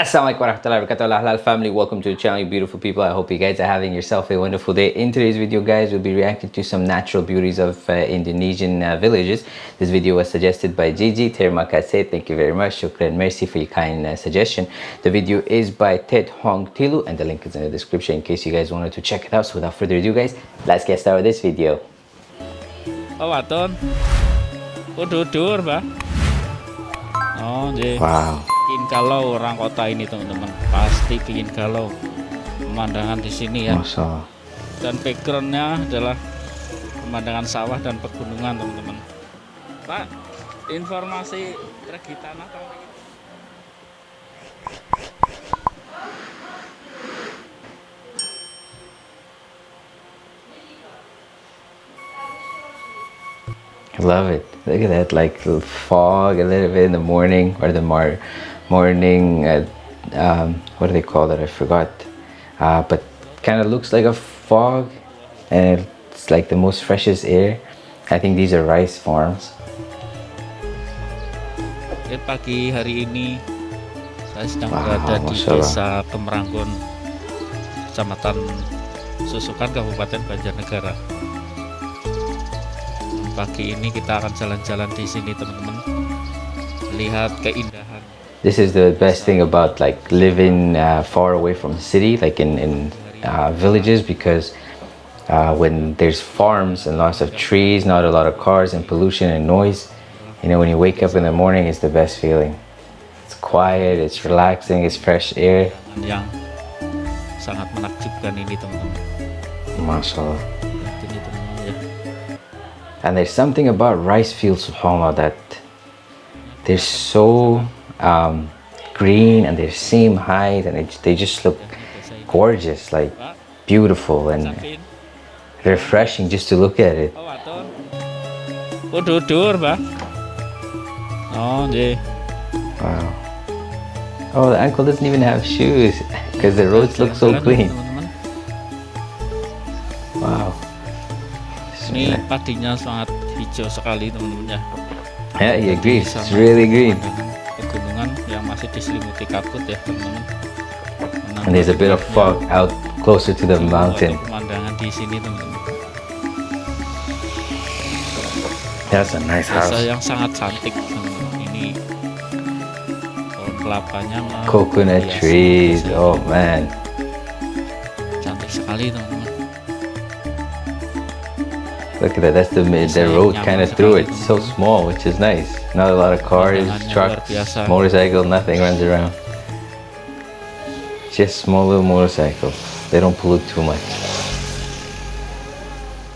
Assalamualaikum warahmatullahi wabarakatuh. Halal family welcome to the channel you beautiful people. I hope you guys are having yourself a wonderful day. In today's video guys we'll be reacting to some natural beauties of uh, indonesian uh, villages. This video was suggested by gigi terima kasih thank you very much. Shukran merci for your kind uh, suggestion. The video is by ted hong tilu and the link is in the description in case you guys wanted to check it out. So without further ado guys let's get started with this video. Oh waton. Udur mbak oh wow bikin galau orang kota ini teman-teman. Pasti bikin galau. Pemandangan di sini ya. Masa. dan backgroundnya adalah pemandangan sawah dan pegunungan teman-teman. Pak informasi regi tanah I love it. Look at that, like fog a little bit in the morning or the mar morning uh, um, what do they call that I forgot. Uh, but kind of looks like a fog and it's like the most freshest air. I think these are rice farms. Pagi hari ini saya sedang wow, berada di desa Kemeranggon kecamatan Susukan Kabupaten Banjarnegara. Pagi ini kita akan jalan-jalan di sini teman-teman. Lihat keindahan this is the best thing about like living uh, far away from the city like in, in uh, villages because uh, when there's farms and lots of trees not a lot of cars and pollution and noise you know when you wake up in the morning it's the best feeling. It's quiet it's relaxing it's fresh air. Yang. Sangat menakjubkan ini teman-teman. Mashallah. And there's something about rice fields subhanallah that they're so um, green and they're same height and it, they just look gorgeous like beautiful and refreshing just to look at it. Dudur bah yeah wow. Oh the uncle doesn't even have shoes because the roads look so clean. wow. Ini padinya sangat hijau sekali teman-teman ya yeah he agrees. It's really green pegunungan yang masih diselimuti kabut ya teman-teman. And there's a bit of fog out closer to the mountain. pemandangan di sini teman-teman. That's a nice house. desa yang sangat cantik ini pohon kelapanya coconut trees. Oh man. Cantik sekali teman-teman Look at that, that's the the road kind of through it, so small, which is nice. Not a lot of cars, trucks, motorcycle, nothing runs around. Just small little motorcycles. They don't pollute too much.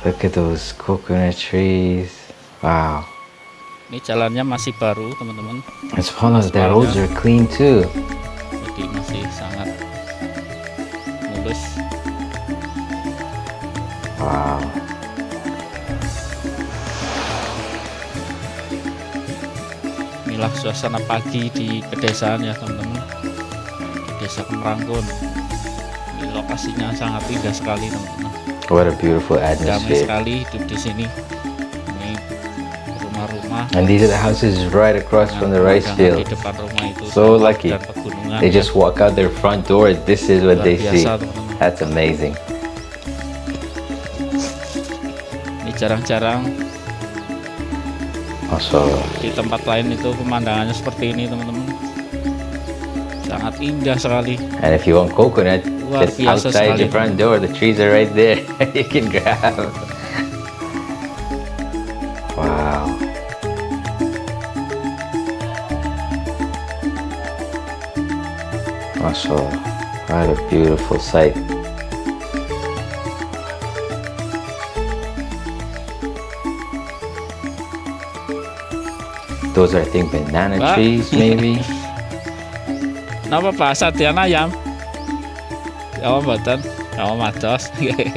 Look at those coconut trees. Wow. Ini jalannya masih baru, teman-teman. As far as the roads are clean too. Jadi masih sangat mulus. Wow. Inilah suasana pagi di pedesaan ya teman-teman. Desa Kemeranggon ini lokasinya sangat indah sekali teman-teman. What a beautiful atmosphere. Sekali hidup di sini. Ini rumah-rumah. And these are the houses right across from the rice field. di depan rumah itu so lucky. they just walk out their front door. This is what they see. that's amazing. Ini jarang-jarang di tempat lain itu pemandangannya seperti ini teman-teman. Sangat indah sekali. And if you want coconut Luar just outside sekali. your front door the trees are right there. You can grab. Wow. Masya what a beautiful sight Those are, I think, banana Pak. trees, maybe. Napa Pak Satian ayam? Ya mboten. Ya matos.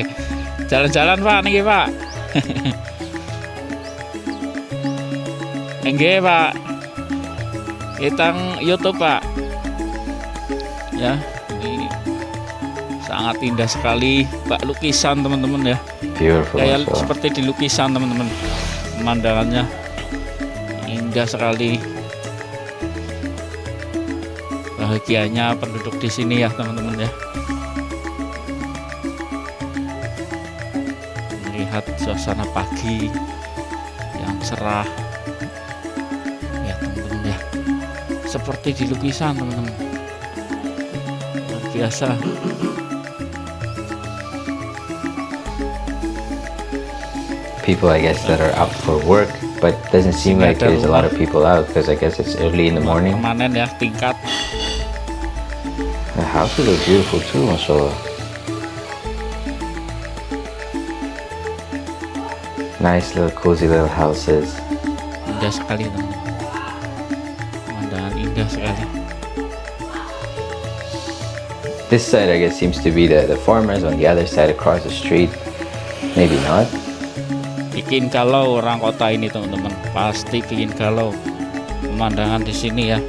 Jalan-jalan Pak niki Pak. Enggak Pak. Kitang YouTube Pak. Ya, ini sangat indah sekali Pak lukisan teman-teman ya. Beautiful. Kayak seperti di lukisan teman-teman. Pemandangannya indah sekali. Bahagianya penduduk di sini ya teman-teman ya. Melihat suasana pagi yang cerah. Ya teman-teman ya. Seperti di lukisan teman-teman. Luar biasa. People, I guess, that are up for work, but doesn't seem like there's a lot of people out because I guess it's early in the morning. permanen ya tingkat The houses look beautiful too, mashallah. Nice little cozy little houses. indah sekali teman pemandangan indah sekali This side, I guess, seems to be the, the farmers. On the other side, across the street, maybe not. Bikin galau orang kota ini teman-teman. Pasti bikin galau. Pemandangan di sini ya.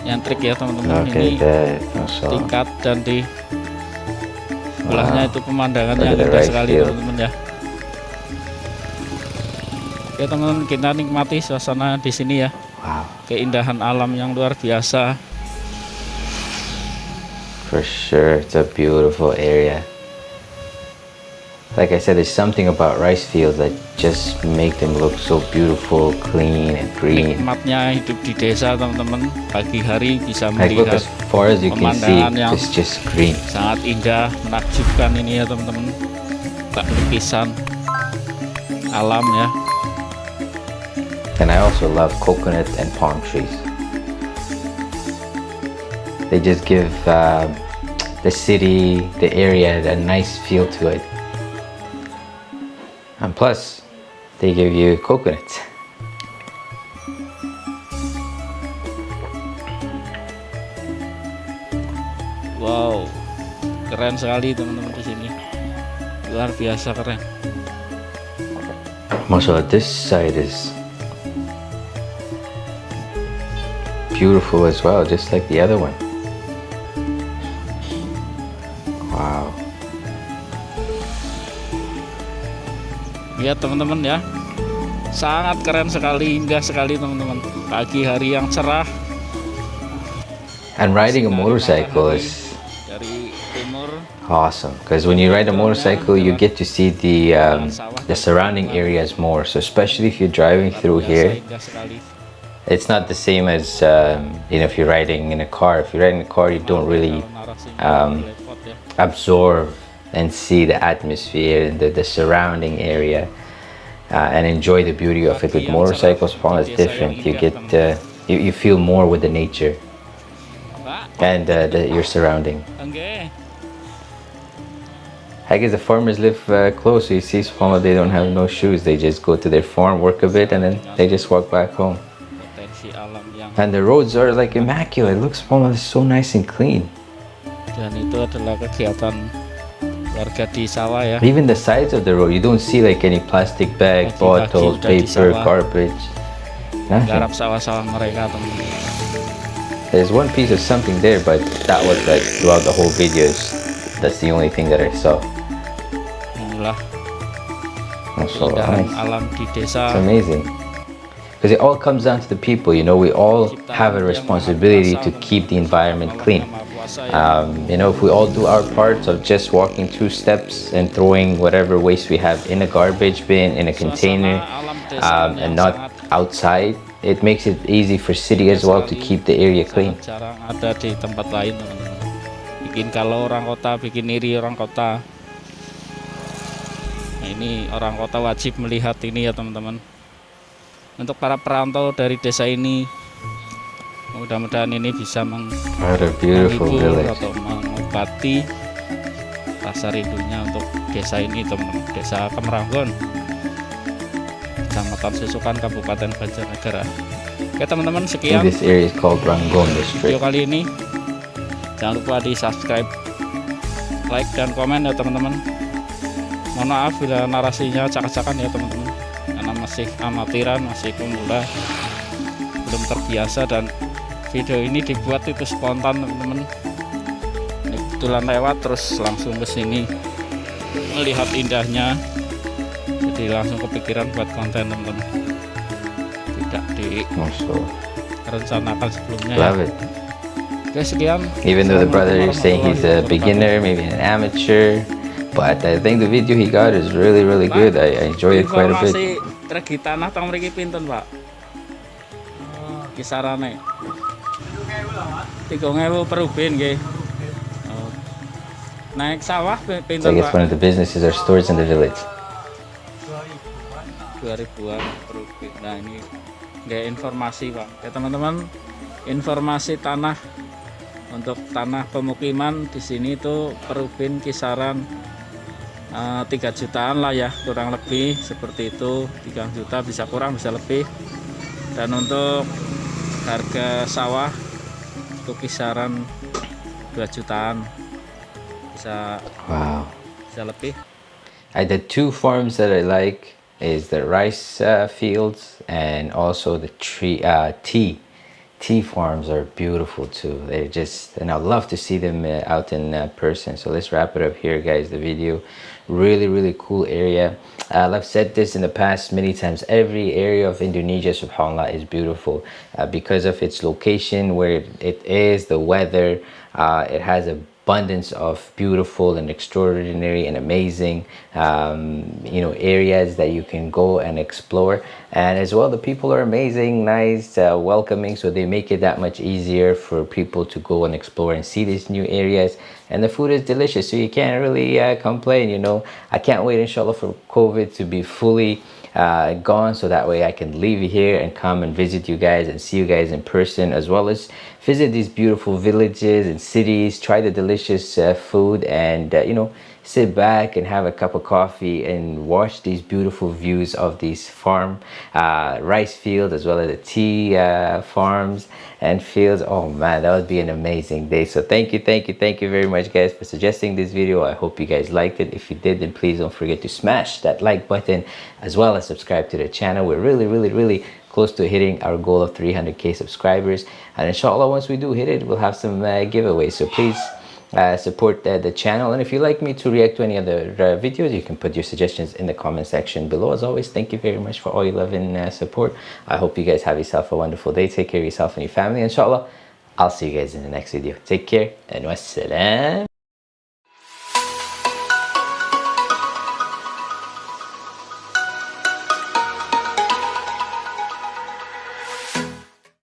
Nyantrik ya teman-teman. Okay, ini mashallah. tingkat dan di sebelahnya itu pemandangan Look yang at the indah rice sekali teman-teman ya. Oke teman-teman kita nikmati suasana di sini ya. Wow, keindahan alam yang luar biasa. For sure, it's a beautiful area. Like I said, there's something about rice fields that just make them look so beautiful, clean, and green. nikmatnya hidup di desa teman-teman pagi hari bisa Like melihat as far as you can see, pemandangan yang- it's just green. sangat indah menakjubkan ini ya teman-teman tak lukisan alam ya And I also love coconut and palm trees. They just give uh, the city, the area, a nice feel to it. And plus, they give you coconuts. wow keren sekali teman-teman di sini luar biasa keren Mashallah, this side is beautiful as well, just like the other one. Lihat teman-teman ya sangat keren sekali indah sekali teman-teman pagi hari yang cerah And riding a motorcycle is Awesome, because when you ride a motorcycle, you get to see the um, the surrounding areas more. So especially if you're driving through here, it's not the same as um, you know if you're riding in a car. If you're riding in a car, you don't really um, ya. absorb and see the atmosphere and the, the surrounding area uh, and enjoy the beauty of it. With motorcycles, Paul, it's different. You get uh, you, you feel more with the nature and uh, the, your surrounding. I guess the farmers live uh, close. So you see, Subhanallah, they don't have no shoes. They just go to their farm, work a bit, and then they just walk back home. And the roads are like immaculate. Look, Subhanallah, it's so nice and clean. adalah kegiatan warga di sawah ya Even the sides of the road, you don't see like any plastic bag, bottles, paper, garbage. Garap sawah-sawah mereka teman-teman There's one piece of something there, but that was like throughout the whole videos. That's the only thing that I saw. inilah Also, nice. alam di It's amazing. Because it all comes down to the people. You know, we all have a responsibility to keep the environment clean. Um, you know, if we all do our parts of just walking two steps and throwing whatever waste we have in a garbage bin, in a container, um, and not outside, it makes it easy for city as well to keep the area clean. ada di tempat lain bikin kalau orang kota bikin iri orang kota. Nah, ini orang kota wajib melihat ini ya teman-teman. Untuk para perantau dari desa ini mudah-mudahan ini bisa meng menghibur atau mengobati rasa rindunya untuk desa ini teman-teman desa Kemeranggon Kecamatan Susukan Kabupaten Banjarnegara. Oke teman-teman sekian video kali ini. Jangan lupa di subscribe like dan komen ya teman-teman. Mohon maaf bila narasinya acak-acakan ya teman-teman. Karena masih amatiran masih pemula belum terbiasa dan video ini dibuat itu spontan teman-teman kebetulan lewat terus langsung ke sini melihat indahnya jadi langsung kepikiran buat konten teman-teman tidak di rencanakan sebelumnya Love ya. it. Oke sekian. Even though the brother is saying he's a beginner, maybe an amateur, but I think the video he got is really, really good. I, I enjoy it quite a bit. Informasi regi tanah tang mriki pinten, Pak? Kisarane. 3000 per ubin nggih. Oh. Naik sawah pinten, guess Pak? one of the businesses or stores in the village. 2000-an per ubin. Nah, ini nggak informasi, Pak. Ya, teman-teman, informasi tanah untuk tanah pemukiman di sini itu per ubin kisaran eh, 3 jutaan lah ya, kurang lebih seperti itu. 3 juta bisa kurang, bisa lebih. Dan untuk harga sawah itu kisaran 2 jutaan. Bisa Wow. bisa lebih. I the two farms that I like is the rice uh, fields and also the tree uh, tea. Tea farms are beautiful too. They're just and I'd love to see them uh, out in uh, person. So let's wrap it up here, guys. The video, really really cool area. Uh, I've said this in the past many times. Every area of Indonesia, subhanallah, is beautiful uh, because of its location, where it is, the weather. Uh, it has a abundance of beautiful and extraordinary and amazing um, you know areas that you can go and explore. And as well the people are amazing nice uh, welcoming so they make it that much easier for people to go and explore and see these new areas. And the food is delicious so you can't really uh, complain you know. I can't wait inshallah for covid to be fully uh, gone so that way I can leave here and come and visit you guys and see you guys in person as well as visit these beautiful villages and cities try the delicious uh, food and uh, you know sit back and have a cup of coffee and watch these beautiful views of these farm uh, rice fields as well as the tea uh, farms and fields. Oh man that would be an amazing day. So thank you thank you thank you very much guys for suggesting this video. I hope you guys liked it. If you did then please don't forget to smash that like button as well as subscribe to the channel. We're really really really close to hitting our goal of 300k subscribers. And inshallah once we do hit it we'll have some uh, giveaways. So please uh, support uh, the channel. And if you'd like me to react to any other uh, videos you can put your suggestions in the comment section below. As always thank you very much for all your love and uh, support. I hope you guys have yourself a wonderful day. Take care of yourself and your family. Inshallah i'll see you guys in the next video. Take care and wassalam